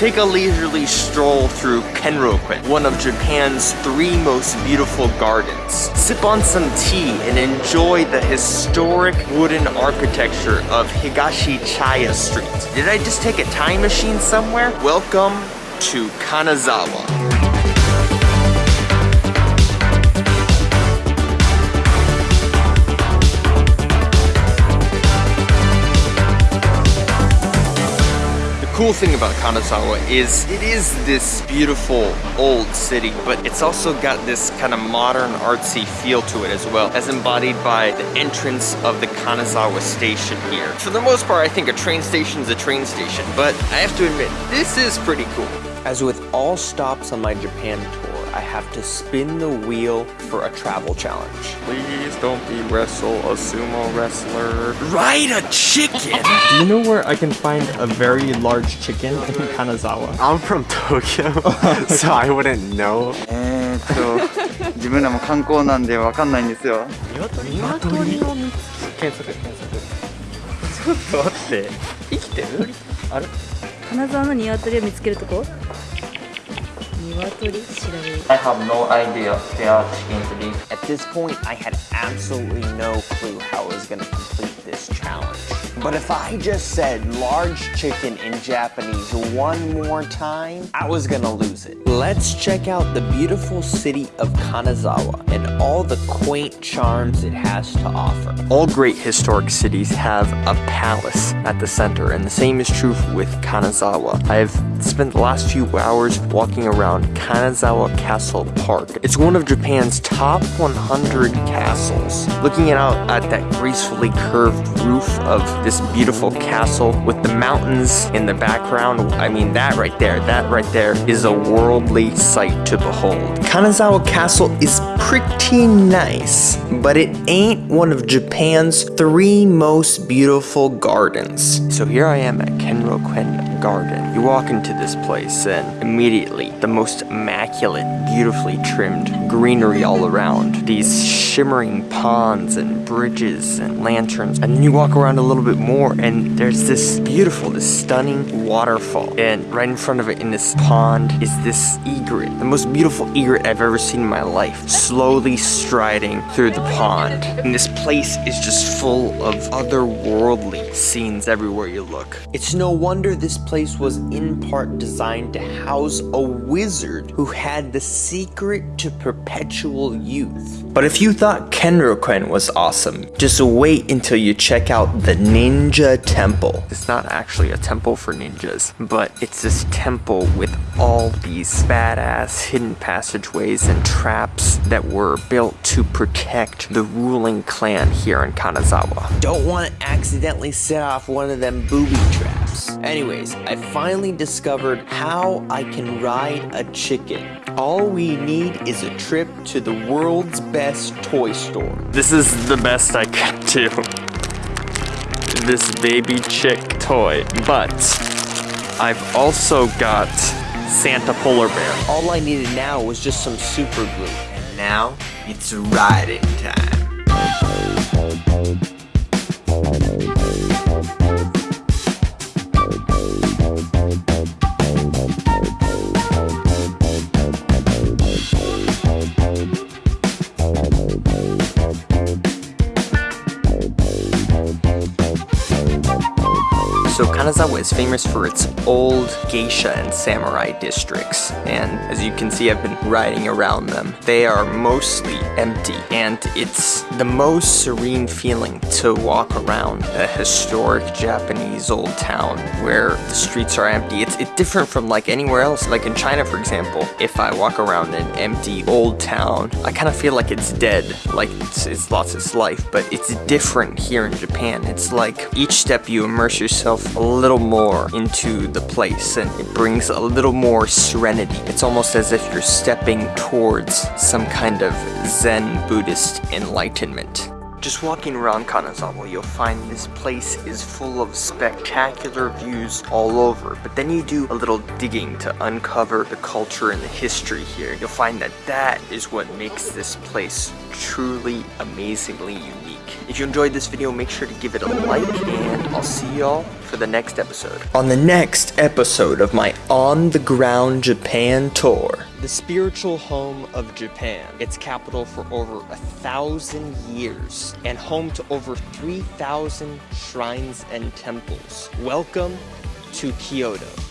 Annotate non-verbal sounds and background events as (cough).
Take a leisurely stroll through Kenrokuen, one of Japan's three most beautiful gardens. Sip on some tea and enjoy the historic wooden architecture of Higashi Chaya Street. Did I just take a time machine somewhere? Welcome to Kanazawa. Cool thing about Kanazawa is it is this beautiful old city, but it's also got this kind of modern artsy feel to it as well, as embodied by the entrance of the Kanazawa station here. For the most part, I think a train station is a train station, but I have to admit, this is pretty cool. As with all stops on my Japan tour, I have to spin the wheel for a travel challenge. Please don't be wrestle a sumo wrestler. Ride a chicken! Do you know where I can find a very large chicken in Kanazawa? I'm from Tokyo, (laughs) so I wouldn't know. えーっと自分らも観光なんでわかんないんですよ鶏を見つ検索検索ちょっと待って生きてるあれ金沢の鶏を見つけるとこ鶏調べる I have no idea if there are chickens to these. At this point, I had absolutely no clue how I was gonna complete this challenge. But if I just said large chicken in Japanese one more time, I was gonna lose it. Let's check out the beautiful city of Kanazawa and all the quaint charms it has to offer. All great historic cities have a palace at the center, and the same is true with Kanazawa. I have spent the last few hours walking around Kanazawa Castle Park. It's one of Japan's top 100 castles. Looking out at that gracefully curved roof of this beautiful castle with the mountains in the background, I mean that right there, that right there is a worldly sight to behold. Kanazawa Castle is pretty nice, but it ain't one of Japan's three most beautiful gardens. So here I am at Kenrokuen Garden. You walk into this place and immediately the most immaculate, beautifully trimmed greenery all around. These shimmering ponds and bridges and lanterns. And then you walk around a little bit more and there's this beautiful, this stunning waterfall. And right in front of it in this pond is this egret. The most beautiful egret I've ever seen in my life. Slowly striding through the pond. And this place is just full of otherworldly scenes everywhere you look. It's no wonder this place was in part designed to house a wizard who had the secret to perpetual youth. But if you thought Kenrokuen was awesome, just wait until you check out the Ninja Temple. It's not actually a temple for ninjas, but it's this temple with all these badass hidden passageways and traps that were built to protect the ruling clan here in Kanazawa. Don't want to accidentally set off one of them booby traps. Anyways, I finally discovered how I can ride a chicken. All we need is a trip to the world's best toy store. This is the best I can do. This baby chick toy. But I've also got Santa Polar Bear. All I needed now was just some super glue. And now it's riding time. Kanazawa is famous for its old geisha and samurai districts, and as you can see I've been riding around them. They are mostly empty, and it's the most serene feeling to walk around a historic Japanese old town where the streets are empty. It's, it's different from like anywhere else, like in China for example. If I walk around an empty old town, I kind of feel like it's dead, like it's, it's lost its life, but it's different here in Japan. It's like each step you immerse yourself a little more into the place and it brings a little more serenity. It's almost as if you're stepping towards some kind of Zen Buddhist enlightenment. Just walking around Kanazawa, you'll find this place is full of spectacular views all over. But then you do a little digging to uncover the culture and the history here. You'll find that that is what makes this place truly amazingly unique. If you enjoyed this video, make sure to give it a like, and I'll see y'all for the next episode. On the next episode of my On the Ground Japan tour, the spiritual home of Japan, its capital for over a thousand years, and home to over 3,000 shrines and temples. Welcome to Kyoto.